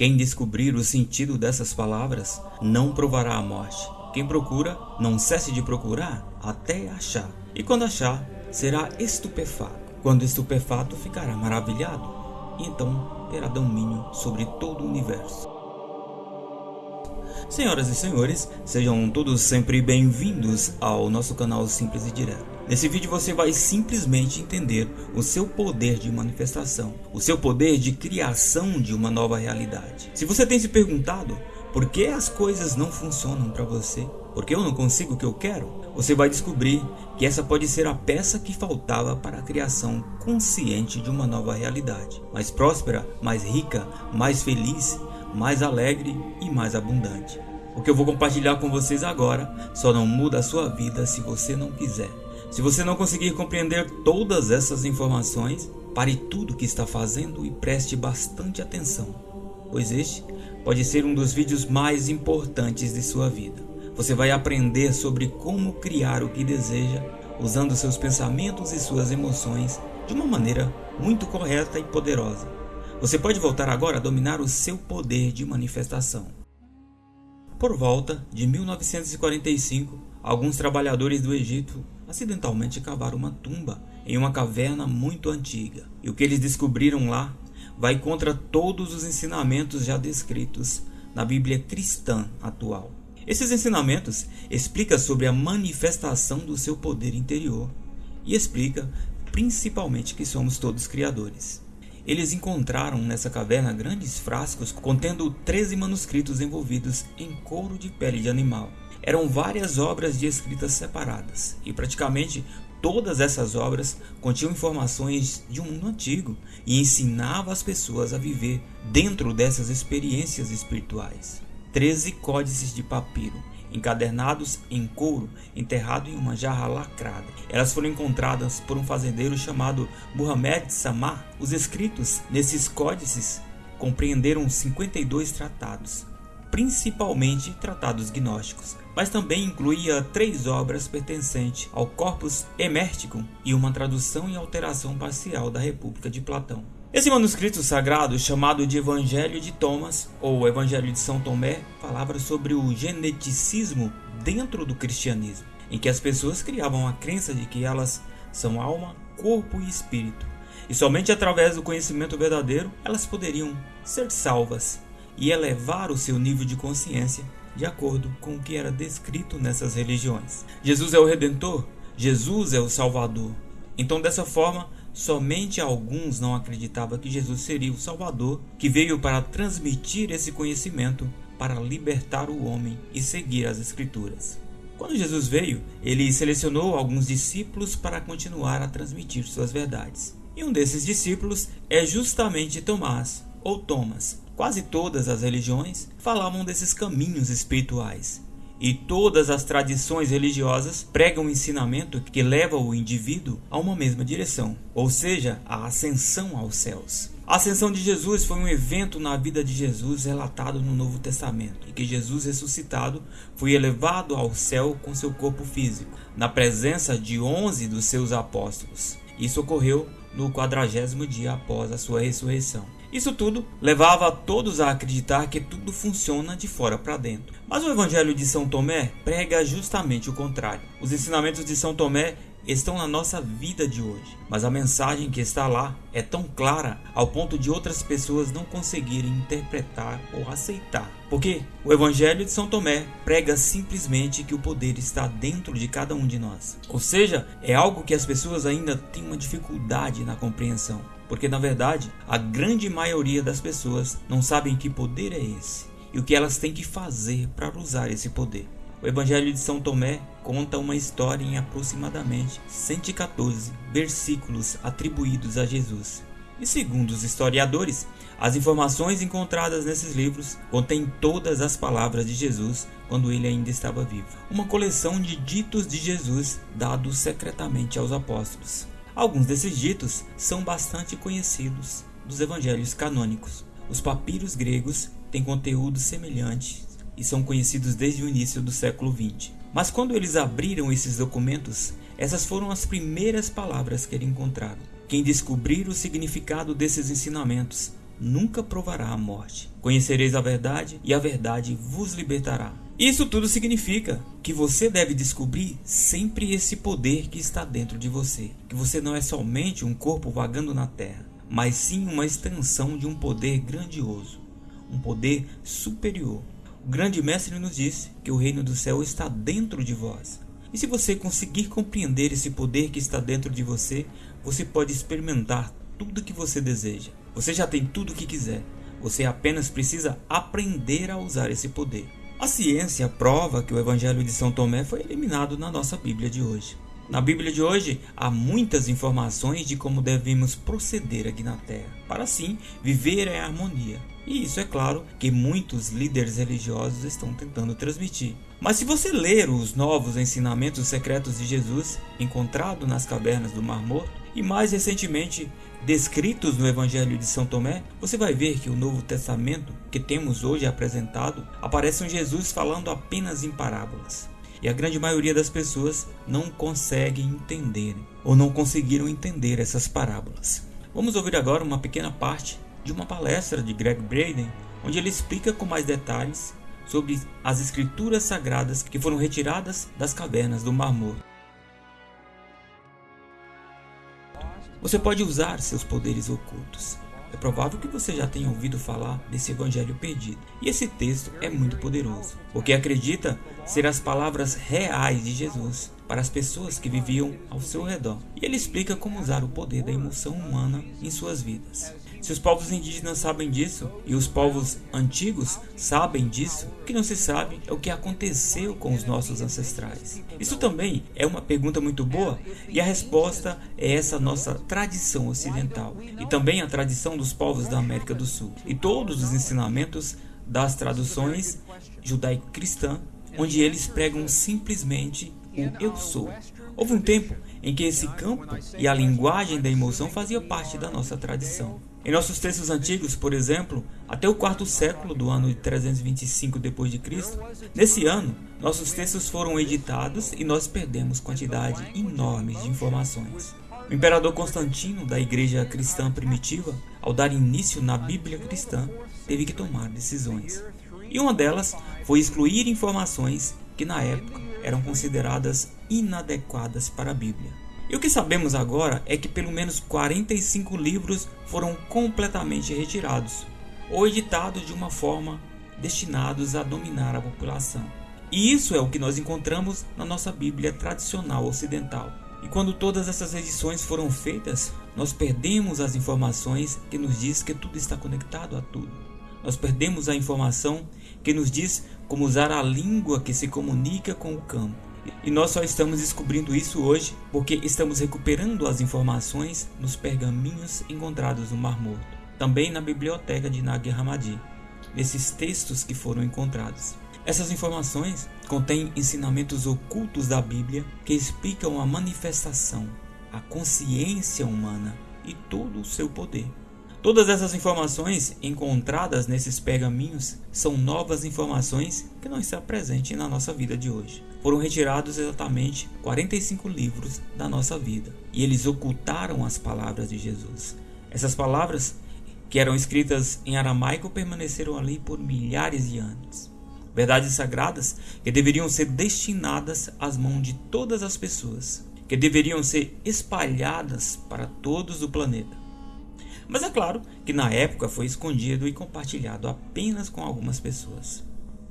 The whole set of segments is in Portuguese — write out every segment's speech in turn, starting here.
Quem descobrir o sentido dessas palavras não provará a morte. Quem procura, não cesse de procurar até achar. E quando achar, será estupefato. Quando estupefato, ficará maravilhado. E então terá domínio sobre todo o universo. Senhoras e senhores, sejam todos sempre bem-vindos ao nosso canal Simples e Direto. Nesse vídeo você vai simplesmente entender o seu poder de manifestação, o seu poder de criação de uma nova realidade. Se você tem se perguntado por que as coisas não funcionam para você, por que eu não consigo o que eu quero, você vai descobrir que essa pode ser a peça que faltava para a criação consciente de uma nova realidade, mais próspera, mais rica, mais feliz mais alegre e mais abundante. O que eu vou compartilhar com vocês agora só não muda a sua vida se você não quiser. Se você não conseguir compreender todas essas informações, pare tudo que está fazendo e preste bastante atenção, pois este pode ser um dos vídeos mais importantes de sua vida. Você vai aprender sobre como criar o que deseja usando seus pensamentos e suas emoções de uma maneira muito correta e poderosa você pode voltar agora a dominar o seu poder de manifestação. Por volta de 1945, alguns trabalhadores do Egito acidentalmente cavaram uma tumba em uma caverna muito antiga. E o que eles descobriram lá vai contra todos os ensinamentos já descritos na Bíblia cristã atual. Esses ensinamentos explicam sobre a manifestação do seu poder interior e explica principalmente que somos todos criadores. Eles encontraram nessa caverna grandes frascos contendo 13 manuscritos envolvidos em couro de pele de animal. Eram várias obras de escritas separadas, e praticamente todas essas obras continham informações de um mundo antigo e ensinavam as pessoas a viver dentro dessas experiências espirituais. 13 códices de papiro encadernados em couro, enterrado em uma jarra lacrada. Elas foram encontradas por um fazendeiro chamado Muhammad Samar. Os escritos nesses códices compreenderam 52 tratados, principalmente tratados gnósticos, mas também incluía três obras pertencentes ao Corpus Emerticum e uma tradução e alteração parcial da República de Platão. Esse manuscrito sagrado, chamado de Evangelho de Thomas ou Evangelho de São Tomé, falava sobre o geneticismo dentro do cristianismo, em que as pessoas criavam a crença de que elas são alma, corpo e espírito, e somente através do conhecimento verdadeiro elas poderiam ser salvas e elevar o seu nível de consciência de acordo com o que era descrito nessas religiões. Jesus é o redentor, Jesus é o salvador. Então, dessa forma, Somente alguns não acreditavam que Jesus seria o Salvador que veio para transmitir esse conhecimento para libertar o homem e seguir as Escrituras. Quando Jesus veio, ele selecionou alguns discípulos para continuar a transmitir suas verdades. E um desses discípulos é justamente Tomás, ou Thomas. Quase todas as religiões falavam desses caminhos espirituais, e todas as tradições religiosas pregam um ensinamento que leva o indivíduo a uma mesma direção, ou seja, a ascensão aos céus. A ascensão de Jesus foi um evento na vida de Jesus relatado no Novo Testamento, e que Jesus ressuscitado foi elevado ao céu com seu corpo físico, na presença de onze dos seus apóstolos. Isso ocorreu no quadragésimo dia após a sua ressurreição. Isso tudo levava todos a acreditar que tudo funciona de fora para dentro. Mas o Evangelho de São Tomé prega justamente o contrário. Os ensinamentos de São Tomé estão na nossa vida de hoje, mas a mensagem que está lá é tão clara ao ponto de outras pessoas não conseguirem interpretar ou aceitar. Porque o Evangelho de São Tomé prega simplesmente que o poder está dentro de cada um de nós. Ou seja, é algo que as pessoas ainda têm uma dificuldade na compreensão porque na verdade a grande maioria das pessoas não sabem que poder é esse e o que elas têm que fazer para usar esse poder. O Evangelho de São Tomé conta uma história em aproximadamente 114 versículos atribuídos a Jesus. E segundo os historiadores, as informações encontradas nesses livros contêm todas as palavras de Jesus quando ele ainda estava vivo. Uma coleção de ditos de Jesus dados secretamente aos apóstolos. Alguns desses ditos são bastante conhecidos dos evangelhos canônicos. Os papiros gregos têm conteúdo semelhante e são conhecidos desde o início do século XX. Mas quando eles abriram esses documentos, essas foram as primeiras palavras que eles encontraram. Quem descobrir o significado desses ensinamentos nunca provará a morte. Conhecereis a verdade e a verdade vos libertará. Isso tudo significa que você deve descobrir sempre esse poder que está dentro de você, que você não é somente um corpo vagando na terra, mas sim uma extensão de um poder grandioso, um poder superior. O grande mestre nos disse que o reino do céu está dentro de vós. E se você conseguir compreender esse poder que está dentro de você, você pode experimentar tudo o que você deseja. Você já tem tudo o que quiser. Você apenas precisa aprender a usar esse poder. A ciência prova que o Evangelho de São Tomé foi eliminado na nossa Bíblia de hoje. Na Bíblia de hoje há muitas informações de como devemos proceder aqui na Terra, para assim viver em harmonia. E isso é claro que muitos líderes religiosos estão tentando transmitir. Mas se você ler os novos ensinamentos secretos de Jesus, encontrado nas cavernas do Mar Morto, e mais recentemente descritos no Evangelho de São Tomé, você vai ver que o Novo Testamento que temos hoje apresentado aparece um Jesus falando apenas em parábolas. E a grande maioria das pessoas não consegue entender ou não conseguiram entender essas parábolas. Vamos ouvir agora uma pequena parte de uma palestra de Greg Braden, onde ele explica com mais detalhes sobre as escrituras sagradas que foram retiradas das cavernas do Mar Morto. Você pode usar seus poderes ocultos. É provável que você já tenha ouvido falar desse evangelho perdido. E esse texto é muito poderoso, porque acredita ser as palavras reais de Jesus para as pessoas que viviam ao seu redor. E ele explica como usar o poder da emoção humana em suas vidas. Se os povos indígenas sabem disso e os povos antigos sabem disso, o que não se sabe é o que aconteceu com os nossos ancestrais. Isso também é uma pergunta muito boa e a resposta é essa nossa tradição ocidental e também a tradição dos povos da América do Sul e todos os ensinamentos das traduções judaico-cristã, onde eles pregam simplesmente o eu sou. Houve um tempo em que esse campo e a linguagem da emoção fazia parte da nossa tradição. Em nossos textos antigos, por exemplo, até o quarto século do ano de 325 depois de Cristo, nesse ano, nossos textos foram editados e nós perdemos quantidade enorme de informações. O imperador Constantino da Igreja Cristã Primitiva, ao dar início na Bíblia cristã, teve que tomar decisões. E uma delas foi excluir informações que na época eram consideradas inadequadas para a Bíblia. E o que sabemos agora é que pelo menos 45 livros foram completamente retirados ou editados de uma forma destinados a dominar a população. E isso é o que nós encontramos na nossa Bíblia tradicional ocidental. E quando todas essas edições foram feitas, nós perdemos as informações que nos diz que tudo está conectado a tudo. Nós perdemos a informação que nos diz como usar a língua que se comunica com o campo e nós só estamos descobrindo isso hoje porque estamos recuperando as informações nos pergaminhos encontrados no Mar Morto, também na biblioteca de Nag Hammadi, nesses textos que foram encontrados. Essas informações contêm ensinamentos ocultos da Bíblia que explicam a manifestação, a consciência humana e todo o seu poder. Todas essas informações encontradas nesses pergaminhos são novas informações que não estão presentes na nossa vida de hoje. Foram retirados exatamente 45 livros da nossa vida e eles ocultaram as palavras de Jesus. Essas palavras, que eram escritas em aramaico, permaneceram ali por milhares de anos. Verdades sagradas que deveriam ser destinadas às mãos de todas as pessoas, que deveriam ser espalhadas para todos o planeta. Mas é claro que na época foi escondido e compartilhado apenas com algumas pessoas.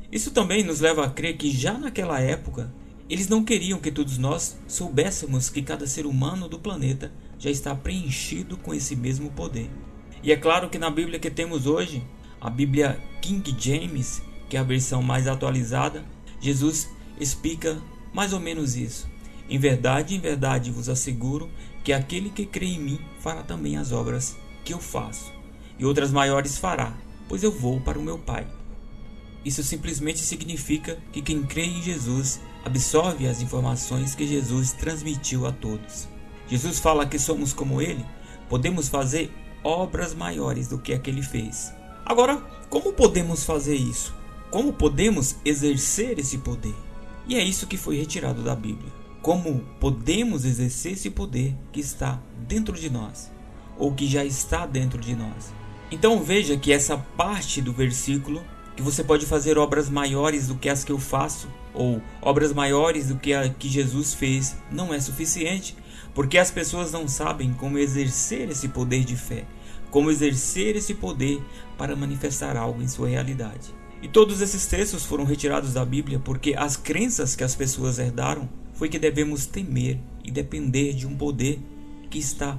Isso também nos leva a crer que já naquela época eles não queriam que todos nós soubéssemos que cada ser humano do planeta já está preenchido com esse mesmo poder. E é claro que na Bíblia que temos hoje, a Bíblia King James, que é a versão mais atualizada, Jesus explica mais ou menos isso. Em verdade, em verdade vos asseguro que aquele que crê em mim fará também as obras que eu faço, e outras maiores fará, pois eu vou para o meu Pai. Isso simplesmente significa que quem crê em Jesus absorve as informações que Jesus transmitiu a todos. Jesus fala que somos como ele, podemos fazer obras maiores do que a que ele fez. Agora, como podemos fazer isso? Como podemos exercer esse poder? E é isso que foi retirado da Bíblia. Como podemos exercer esse poder que está dentro de nós? Ou que já está dentro de nós. Então veja que essa parte do versículo que você pode fazer obras maiores do que as que eu faço ou obras maiores do que a que Jesus fez não é suficiente, porque as pessoas não sabem como exercer esse poder de fé, como exercer esse poder para manifestar algo em sua realidade. E todos esses textos foram retirados da Bíblia porque as crenças que as pessoas herdaram foi que devemos temer e depender de um poder que está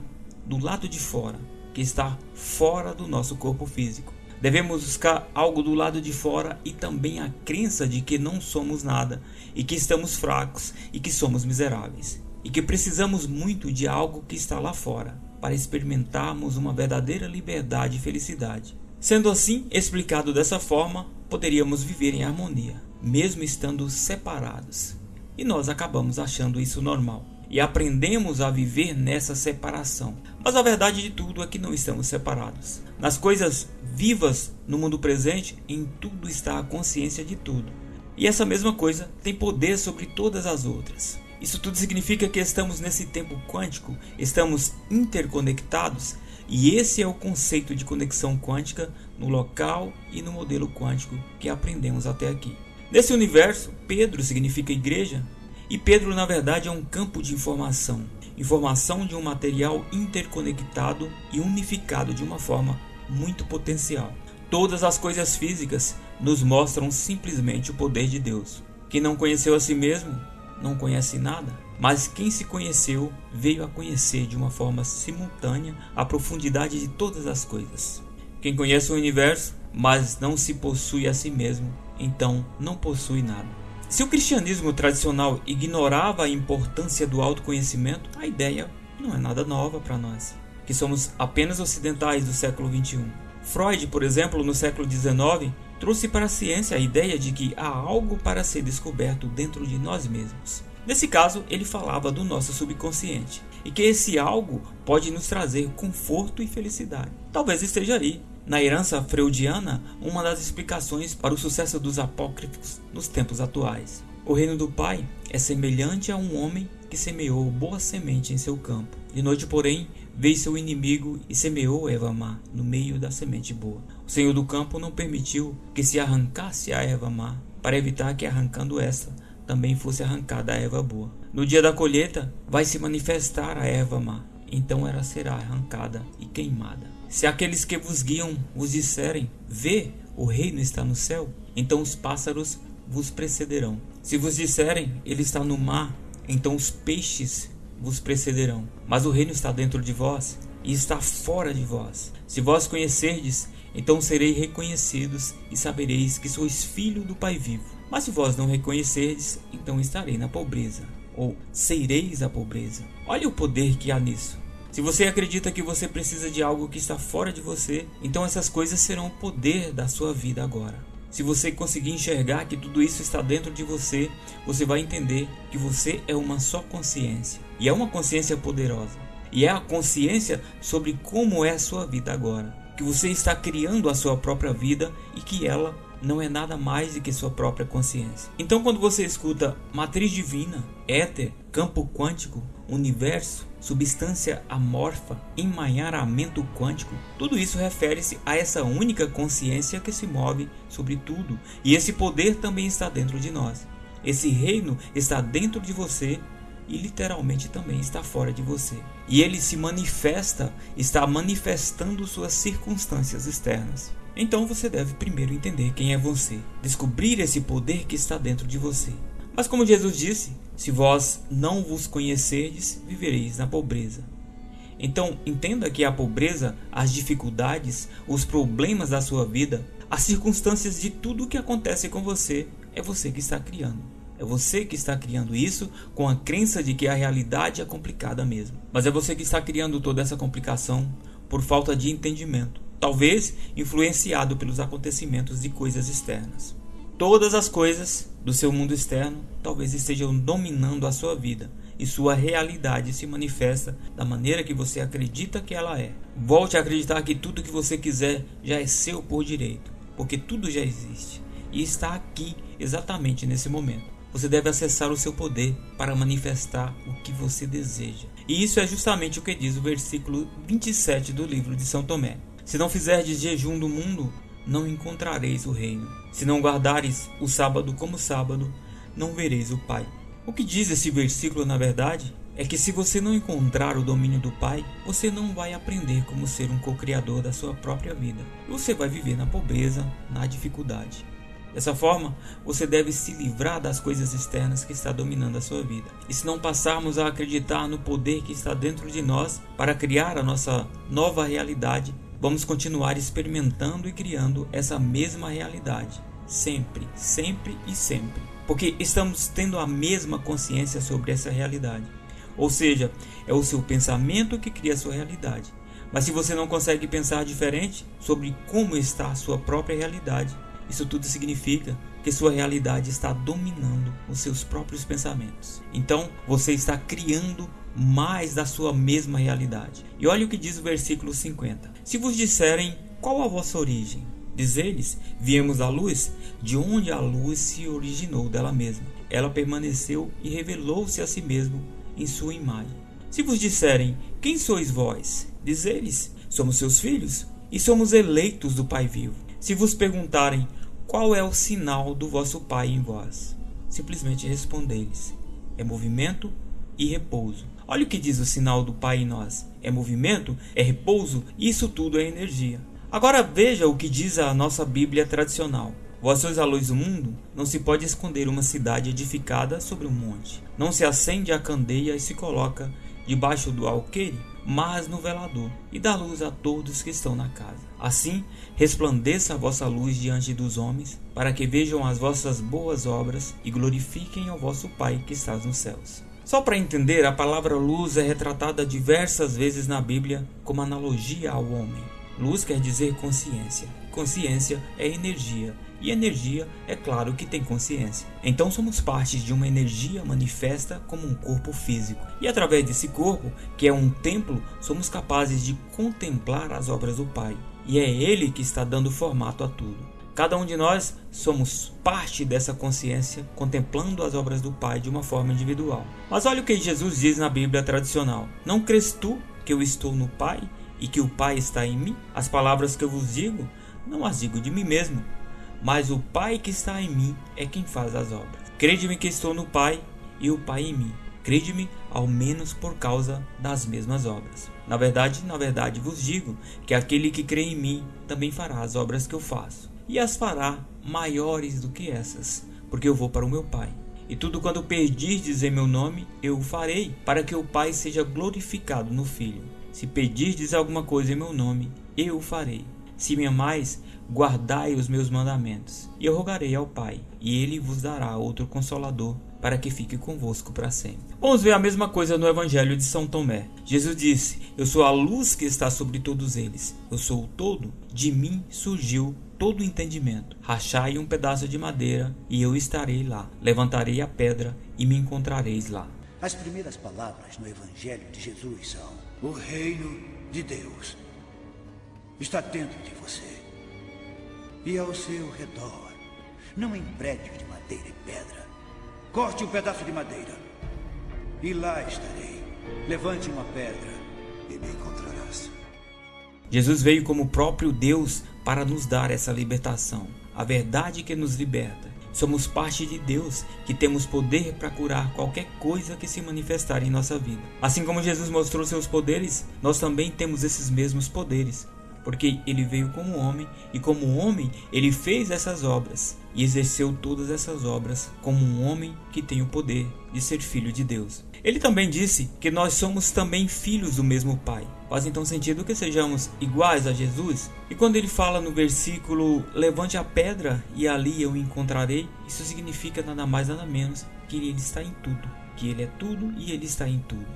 do lado de fora, que está fora do nosso corpo físico. Devemos buscar algo do lado de fora e também a crença de que não somos nada e que estamos fracos e que somos miseráveis e que precisamos muito de algo que está lá fora para experimentarmos uma verdadeira liberdade e felicidade. Sendo assim, explicado dessa forma, poderíamos viver em harmonia, mesmo estando separados. E nós acabamos achando isso normal e aprendemos a viver nessa separação. Mas a verdade de tudo é que não estamos separados. Nas coisas vivas no mundo presente, em tudo está a consciência de tudo. E essa mesma coisa tem poder sobre todas as outras. Isso tudo significa que estamos nesse tempo quântico, estamos interconectados e esse é o conceito de conexão quântica no local e no modelo quântico que aprendemos até aqui. Nesse universo, Pedro significa igreja, e Pedro na verdade é um campo de informação, informação de um material interconectado e unificado de uma forma muito potencial. Todas as coisas físicas nos mostram simplesmente o poder de Deus. Quem não conheceu a si mesmo não conhece nada, mas quem se conheceu veio a conhecer de uma forma simultânea a profundidade de todas as coisas. Quem conhece o universo, mas não se possui a si mesmo, então não possui nada. Se o cristianismo tradicional ignorava a importância do autoconhecimento, a ideia não é nada nova para nós, que somos apenas ocidentais do século XXI. Freud, por exemplo, no século XIX, trouxe para a ciência a ideia de que há algo para ser descoberto dentro de nós mesmos. Nesse caso, ele falava do nosso subconsciente e que esse algo pode nos trazer conforto e felicidade. Talvez esteja aí, na herança freudiana, uma das explicações para o sucesso dos apócrifos nos tempos atuais. O reino do Pai é semelhante a um homem que semeou boa semente em seu campo. De noite, porém, veio seu inimigo e semeou erva má no meio da semente boa. O senhor do campo não permitiu que se arrancasse a erva má, para evitar que, arrancando esta, também fosse arrancada a erva boa. No dia da colheita, vai se manifestar a erva má, então ela será arrancada e queimada. Se aqueles que vos guiam vos disserem: Vê, o reino está no céu, então os pássaros vos precederão. Se vos disserem: Ele está no mar, então os peixes vos precederão. Mas o reino está dentro de vós e está fora de vós. Se vós conhecerdes, então sereis reconhecidos e sabereis que sois filho do Pai vivo. Mas se vós não reconhecerdes, então estarei na pobreza, ou sereis a pobreza. Olha o poder que há nisso. Se você acredita que você precisa de algo que está fora de você, então essas coisas serão o poder da sua vida agora. Se você conseguir enxergar que tudo isso está dentro de você, você vai entender que você é uma só consciência. E é uma consciência poderosa. E é a consciência sobre como é a sua vida agora. Que você está criando a sua própria vida e que ela não é nada mais do que sua própria consciência. Então, quando você escuta matriz divina, éter, campo quântico, universo, substância amorfa, emaranhamento quântico, tudo isso refere-se a essa única consciência que se move sobre tudo, e esse poder também está dentro de nós. Esse reino está dentro de você e literalmente também está fora de você. E ele se manifesta, está manifestando suas circunstâncias externas. Então você deve primeiro entender quem é você, descobrir esse poder que está dentro de você. Mas como Jesus disse, se vós não vos conhecerdes, vivereis na pobreza. Então entenda que a pobreza, as dificuldades, os problemas da sua vida, as circunstâncias de tudo o que acontece com você, é você que está criando. É você que está criando isso com a crença de que a realidade é complicada mesmo. Mas é você que está criando toda essa complicação por falta de entendimento talvez influenciado pelos acontecimentos de coisas externas. Todas as coisas do seu mundo externo talvez estejam dominando a sua vida e sua realidade se manifesta da maneira que você acredita que ela é. Volte a acreditar que tudo que você quiser já é seu por direito, porque tudo já existe e está aqui exatamente nesse momento. Você deve acessar o seu poder para manifestar o que você deseja. E isso é justamente o que diz o versículo 27 do livro de São Tomé. Se não fizerdes jejum do mundo, não encontrareis o reino. Se não guardares o sábado como sábado, não vereis o Pai. O que diz esse versículo, na verdade, é que se você não encontrar o domínio do Pai, você não vai aprender como ser um co-criador da sua própria vida. Você vai viver na pobreza, na dificuldade. Dessa forma, você deve se livrar das coisas externas que está dominando a sua vida. E se não passarmos a acreditar no poder que está dentro de nós para criar a nossa nova realidade, vamos continuar experimentando e criando essa mesma realidade, sempre, sempre e sempre, porque estamos tendo a mesma consciência sobre essa realidade. Ou seja, é o seu pensamento que cria a sua realidade. Mas se você não consegue pensar diferente sobre como está a sua própria realidade, isso tudo significa que sua realidade está dominando os seus próprios pensamentos. Então, você está criando mais da sua mesma realidade. E olha o que diz o versículo 50. Se vos disserem qual a vossa origem, diz eles, viemos da luz, de onde a luz se originou dela mesma. Ela permaneceu e revelou-se a si mesmo em sua imagem. Se vos disserem, quem sois vós? Diz eles, somos seus filhos e somos eleitos do Pai vivo. Se vos perguntarem, qual é o sinal do vosso Pai em vós? Simplesmente respondeis: é movimento e repouso. Olha o que diz o sinal do Pai em nós: é movimento, é repouso, isso tudo é energia. Agora veja o que diz a nossa Bíblia tradicional. Vós sois a luz do mundo, não se pode esconder uma cidade edificada sobre um monte. Não se acende a candeia e se coloca debaixo do alqueire, mas no velador, e dá luz a todos que estão na casa. Assim, resplandeça a vossa luz diante dos homens, para que vejam as vossas boas obras e glorifiquem ao vosso Pai que está nos céus. Só para entender, a palavra luz é retratada diversas vezes na Bíblia como analogia ao homem. Luz quer dizer consciência. Consciência é energia e energia é claro que tem consciência. Então somos parte de uma energia manifesta como um corpo físico. E através desse corpo, que é um templo, somos capazes de contemplar as obras do Pai. E é Ele que está dando formato a tudo. Cada um de nós somos parte dessa consciência, contemplando as obras do Pai de uma forma individual. Mas olha o que Jesus diz na Bíblia tradicional: Não crês tu que eu estou no Pai e que o Pai está em mim? As palavras que eu vos digo, não as digo de mim mesmo, mas o Pai que está em mim é quem faz as obras. Crede-me que estou no Pai e o Pai em mim. Crede-me, ao menos por causa das mesmas obras. Na verdade, na verdade vos digo que aquele que crê em mim também fará as obras que eu faço, e as fará maiores do que essas, porque eu vou para o meu Pai. E tudo quando pedirdes em meu nome, eu o farei, para que o Pai seja glorificado no Filho. Se pedirdes alguma coisa em meu nome, eu o farei. Se me amais, guardai os meus mandamentos. E eu rogarei ao Pai, e ele vos dará outro consolador para que fique convosco para sempre. Vamos ver a mesma coisa no Evangelho de São Tomé. Jesus disse: Eu sou a luz que está sobre todos eles. Eu sou o todo. De mim surgiu todo o entendimento. Rachai um pedaço de madeira e eu estarei lá. Levantarei a pedra e me encontrareis lá. As primeiras palavras no Evangelho de Jesus são: O reino de Deus está dentro de você e ao seu redor, não em prédios de madeira e pedra. Corte um pedaço de madeira e lá estarei. Levante uma pedra e me encontrarás. Jesus veio como próprio Deus para nos dar essa libertação, a verdade que nos liberta. Somos parte de Deus, que temos poder para curar qualquer coisa que se manifestar em nossa vida. Assim como Jesus mostrou seus poderes, nós também temos esses mesmos poderes porque ele veio como homem e como homem ele fez essas obras e exerceu todas essas obras como um homem que tem o poder de ser filho de Deus. Ele também disse que nós somos também filhos do mesmo Pai. Faz então sentido que sejamos iguais a Jesus? E quando ele fala no versículo levante a pedra e ali eu encontrarei, isso significa nada mais nada menos que ele está em tudo, que ele é tudo e ele está em tudo.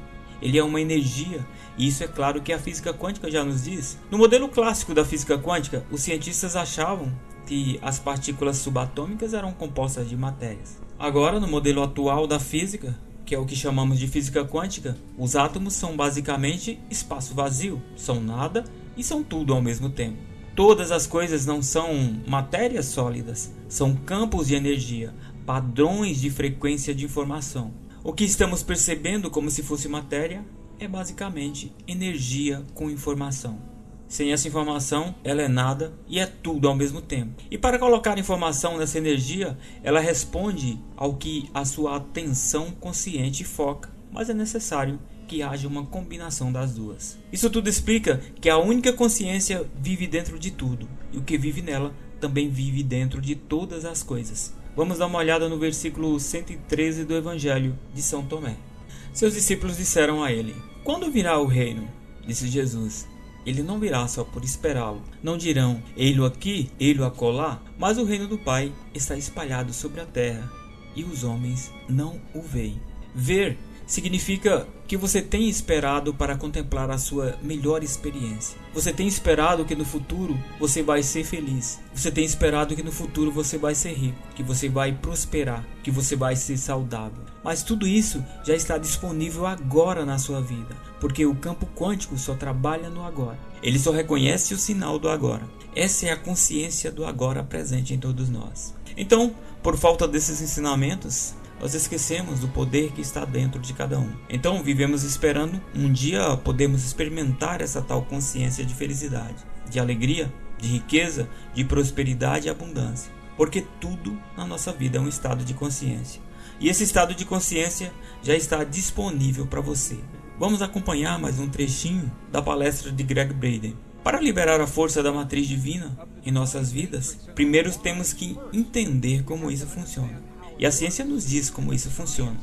Ele é uma energia, e isso é claro que a física quântica já nos diz. No modelo clássico da física quântica, os cientistas achavam que as partículas subatômicas eram compostas de matérias. Agora, no modelo atual da física, que é o que chamamos de física quântica, os átomos são basicamente espaço vazio, são nada e são tudo ao mesmo tempo. Todas as coisas não são matérias sólidas, são campos de energia, padrões de frequência de informação. O que estamos percebendo como se fosse matéria é basicamente energia com informação. Sem essa informação, ela é nada e é tudo ao mesmo tempo. E para colocar informação nessa energia, ela responde ao que a sua atenção consciente foca, mas é necessário que haja uma combinação das duas. Isso tudo explica que a única consciência vive dentro de tudo, e o que vive nela também vive dentro de todas as coisas. Vamos dar uma olhada no versículo 113 do Evangelho de São Tomé. Seus discípulos disseram a ele: Quando virá o reino? Disse Jesus: Ele não virá só por esperá-lo. Não dirão, ei-lo aqui, ei-lo acolá, mas o reino do Pai está espalhado sobre a terra, e os homens não o veem. Ver significa que você tem esperado para contemplar a sua melhor experiência. Você tem esperado que no futuro você vai ser feliz. Você tem esperado que no futuro você vai ser rico, que você vai prosperar, que você vai ser saudável. Mas tudo isso já está disponível agora na sua vida, porque o campo quântico só trabalha no agora. Ele só reconhece o sinal do agora. Essa é a consciência do agora presente em todos nós. Então, por falta desses ensinamentos, nós esquecemos do poder que está dentro de cada um. Então vivemos esperando um dia podemos experimentar essa tal consciência de felicidade, de alegria, de riqueza, de prosperidade e abundância. Porque tudo na nossa vida é um estado de consciência. E esse estado de consciência já está disponível para você. Vamos acompanhar mais um trechinho da palestra de Greg Braden. Para liberar a força da matriz divina em nossas vidas, primeiro temos que entender como isso funciona. E a ciência nos diz como isso funciona.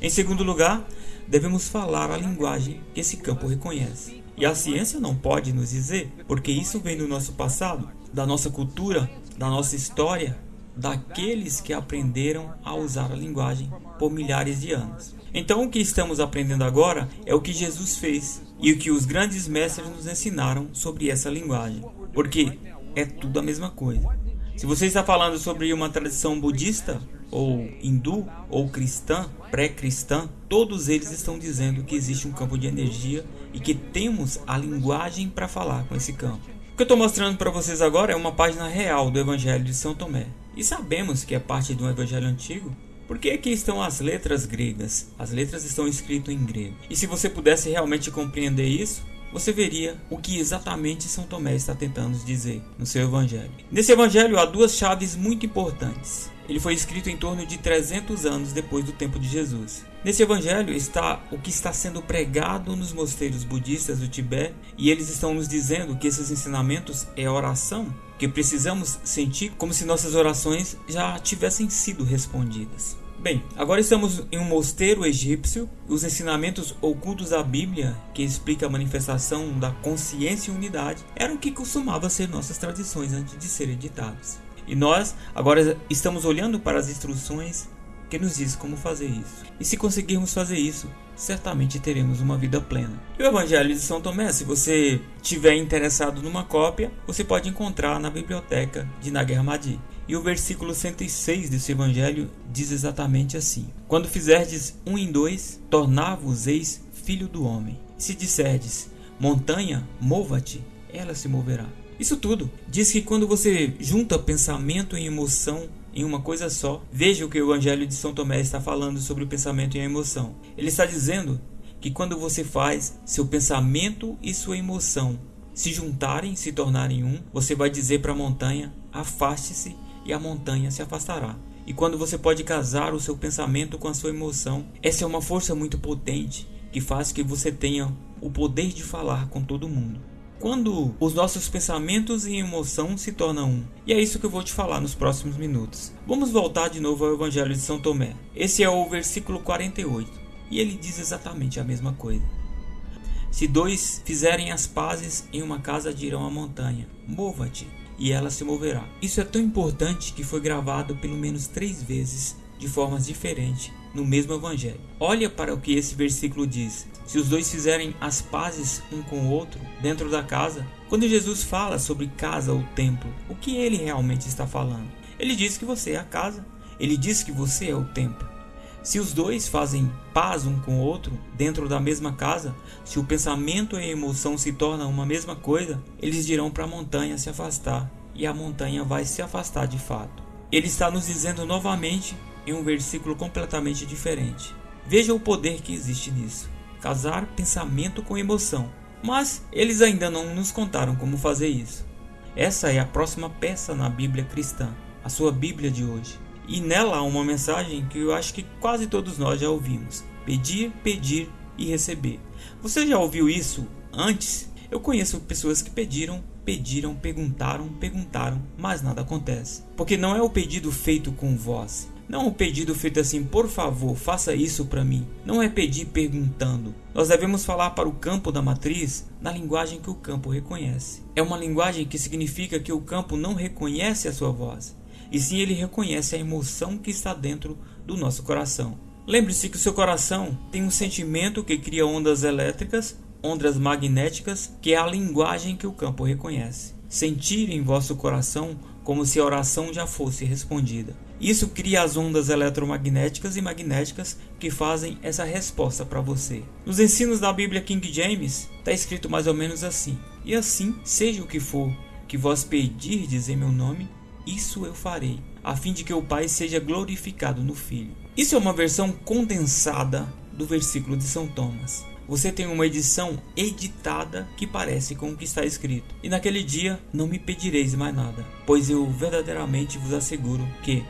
Em segundo lugar, devemos falar a linguagem que esse campo reconhece. E a ciência não pode nos dizer, porque isso vem do nosso passado, da nossa cultura, da nossa história, daqueles que aprenderam a usar a linguagem por milhares de anos. Então, o que estamos aprendendo agora é o que Jesus fez e o que os grandes mestres nos ensinaram sobre essa linguagem, porque é tudo a mesma coisa. Se você está falando sobre uma tradição budista, ou hindu, ou cristã, pré-cristã, todos eles estão dizendo que existe um campo de energia e que temos a linguagem para falar com esse campo. O que eu estou mostrando para vocês agora é uma página real do Evangelho de São Tomé. E sabemos que é parte de um Evangelho antigo, porque aqui estão as letras gregas. As letras estão escritas em grego. E se você pudesse realmente compreender isso, você veria o que exatamente São Tomé está tentando dizer no seu evangelho. Nesse evangelho há duas chaves muito importantes. Ele foi escrito em torno de 300 anos depois do tempo de Jesus. Nesse evangelho está o que está sendo pregado nos mosteiros budistas do Tibete, e eles estão nos dizendo que esses ensinamentos é oração, que precisamos sentir como se nossas orações já tivessem sido respondidas. Bem, agora estamos em um mosteiro egípcio. Os ensinamentos ocultos da Bíblia, que explica a manifestação da consciência e unidade, eram o que costumava ser nossas tradições antes de serem ditadas. E nós agora estamos olhando para as instruções que nos diz como fazer isso. E se conseguirmos fazer isso, certamente teremos uma vida plena. E o Evangelho de São Tomé, se você tiver interessado numa cópia, você pode encontrar na biblioteca de Nag Hammadi. E o versículo 106 desse evangelho diz exatamente assim: Quando fizerdes um em dois, tornar-vos eis filho do homem. Se disserdes, montanha, mova-te, ela se moverá. Isso tudo diz que quando você junta pensamento e emoção em uma coisa só, veja o que o Evangelho de São Tomé está falando sobre o pensamento e a emoção. Ele está dizendo que quando você faz seu pensamento e sua emoção se juntarem, se tornarem um, você vai dizer para a montanha: afaste-se e a montanha se afastará. E quando você pode casar o seu pensamento com a sua emoção, essa é uma força muito potente que faz que você tenha o poder de falar com todo mundo. Quando os nossos pensamentos e emoção se tornam um. E é isso que eu vou te falar nos próximos minutos. Vamos voltar de novo ao Evangelho de São Tomé. Esse é o versículo 48. E ele diz exatamente a mesma coisa. Se dois fizerem as pazes em uma casa, dirão à montanha: Mova-te e ela se moverá. Isso é tão importante que foi gravado pelo menos três vezes de formas diferentes no mesmo evangelho. Olha para o que esse versículo diz. Se os dois fizerem as pazes um com o outro dentro da casa, quando Jesus fala sobre casa ou templo, o que ele realmente está falando? Ele diz que você é a casa, ele diz que você é o templo. Se os dois fazem paz um com o outro dentro da mesma casa, se o pensamento e a emoção se tornam uma mesma coisa, eles dirão para a montanha se afastar e a montanha vai se afastar de fato. Ele está nos dizendo novamente em um versículo completamente diferente. Veja o poder que existe nisso. Casar pensamento com emoção. Mas eles ainda não nos contaram como fazer isso. Essa é a próxima peça na Bíblia cristã, a sua Bíblia de hoje. E nela há uma mensagem que eu acho que quase todos nós já ouvimos: pedir, pedir e receber. Você já ouviu isso antes? Eu conheço pessoas que pediram, pediram, perguntaram, perguntaram, mas nada acontece. Porque não é o pedido feito com voz. Não o pedido feito assim, por favor, faça isso para mim. Não é pedir perguntando. Nós devemos falar para o campo da matriz na linguagem que o campo reconhece. É uma linguagem que significa que o campo não reconhece a sua voz e sim ele reconhece a emoção que está dentro do nosso coração. Lembre-se que o seu coração tem um sentimento que cria ondas elétricas, ondas magnéticas, que é a linguagem que o campo reconhece. Sentir em vosso coração como se a oração já fosse respondida. Isso cria as ondas eletromagnéticas e magnéticas que fazem essa resposta para você. Nos ensinos da Bíblia King James está escrito mais ou menos assim: E assim, seja o que for que vós pedirdes em meu nome, isso eu farei, a fim de que o Pai seja glorificado no Filho. Isso é uma versão condensada do versículo de São Thomas. Você tem uma edição editada que parece com o que está escrito. E naquele dia não me pedireis mais nada, pois eu verdadeiramente vos asseguro que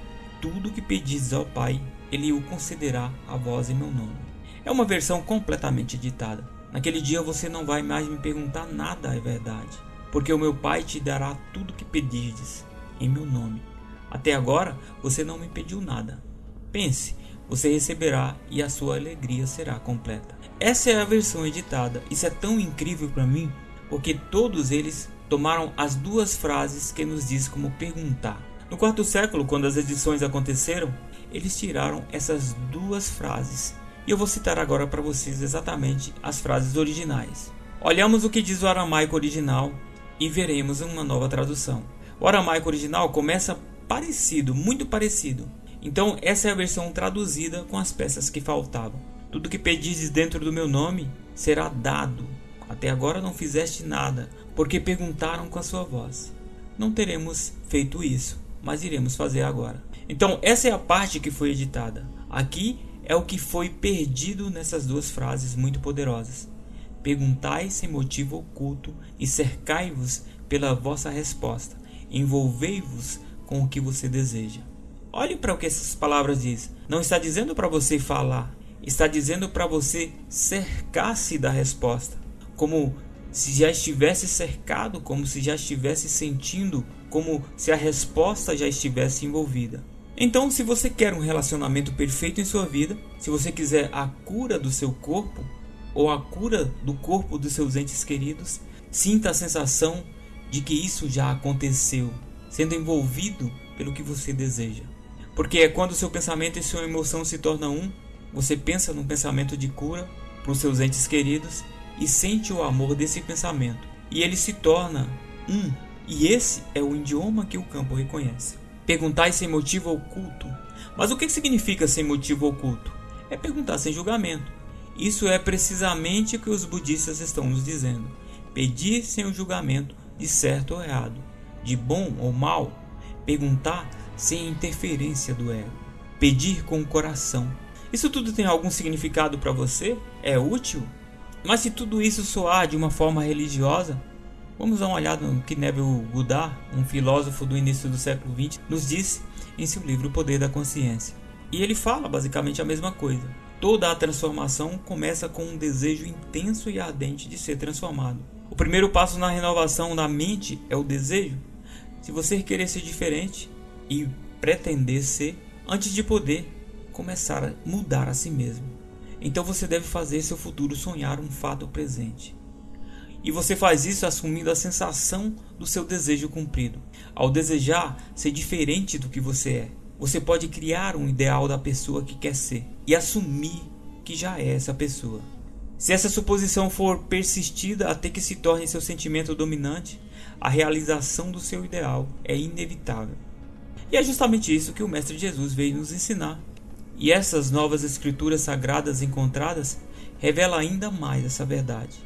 tudo que pedis ao Pai, ele o concederá a vós em meu nome. É uma versão completamente editada. Naquele dia você não vai mais me perguntar nada, é verdade, porque o meu Pai te dará tudo que pedirdes em meu nome. Até agora você não me pediu nada. Pense, você receberá e a sua alegria será completa. Essa é a versão editada. Isso é tão incrível para mim, porque todos eles tomaram as duas frases que nos diz como perguntar. No quarto século, quando as edições aconteceram, eles tiraram essas duas frases. E eu vou citar agora para vocês exatamente as frases originais. Olhamos o que diz o aramaico original e veremos uma nova tradução. O aramaico original começa parecido, muito parecido. Então, essa é a versão traduzida com as peças que faltavam. Tudo que pedizes dentro do meu nome será dado. Até agora não fizeste nada, porque perguntaram com a sua voz. Não teremos feito isso, mas iremos fazer agora. Então, essa é a parte que foi editada. Aqui é o que foi perdido nessas duas frases muito poderosas. Perguntai sem motivo oculto e cercai-vos pela vossa resposta envolvei-vos com o que você deseja. Olhe para o que essas palavras dizem. Não está dizendo para você falar, está dizendo para você cercar-se da resposta, como se já estivesse cercado, como se já estivesse sentindo, como se a resposta já estivesse envolvida. Então, se você quer um relacionamento perfeito em sua vida, se você quiser a cura do seu corpo ou a cura do corpo dos seus entes queridos, sinta a sensação de que isso já aconteceu, sendo envolvido pelo que você deseja. Porque é quando seu pensamento e sua emoção se tornam um, você pensa num pensamento de cura para os seus entes queridos e sente o amor desse pensamento. E ele se torna um. E esse é o idioma que o campo reconhece. Perguntar sem motivo oculto. Mas o que significa sem motivo oculto? É perguntar sem julgamento. Isso é precisamente o que os budistas estão nos dizendo. Pedir sem o julgamento de certo ou errado, de bom ou mal, perguntar sem interferência do ego, pedir com o coração. Isso tudo tem algum significado para você? É útil? Mas se tudo isso soar de uma forma religiosa, vamos dar uma olhada no que Neville Goddard, um filósofo do início do século XX, nos disse em seu livro O Poder da Consciência. E ele fala basicamente a mesma coisa. Toda a transformação começa com um desejo intenso e ardente de ser transformado. O primeiro passo na renovação da mente é o desejo. Se você querer ser diferente e pretender ser, antes de poder começar a mudar a si mesmo, então você deve fazer seu futuro sonhar um fato presente. E você faz isso assumindo a sensação do seu desejo cumprido. Ao desejar ser diferente do que você é, você pode criar um ideal da pessoa que quer ser e assumir que já é essa pessoa. Se essa suposição for persistida até que se torne seu sentimento dominante, a realização do seu ideal é inevitável. E é justamente isso que o Mestre Jesus veio nos ensinar. E essas novas escrituras sagradas encontradas revelam ainda mais essa verdade.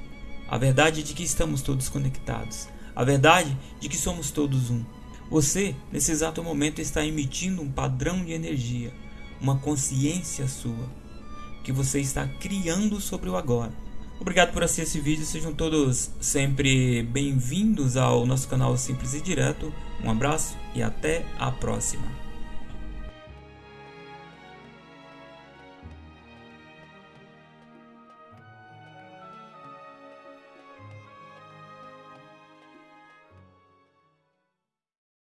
A verdade de que estamos todos conectados. A verdade de que somos todos um. Você, nesse exato momento, está emitindo um padrão de energia, uma consciência sua que você está criando sobre o agora. Obrigado por assistir esse vídeo, sejam todos sempre bem-vindos ao nosso canal Simples e Direto. Um abraço e até a próxima.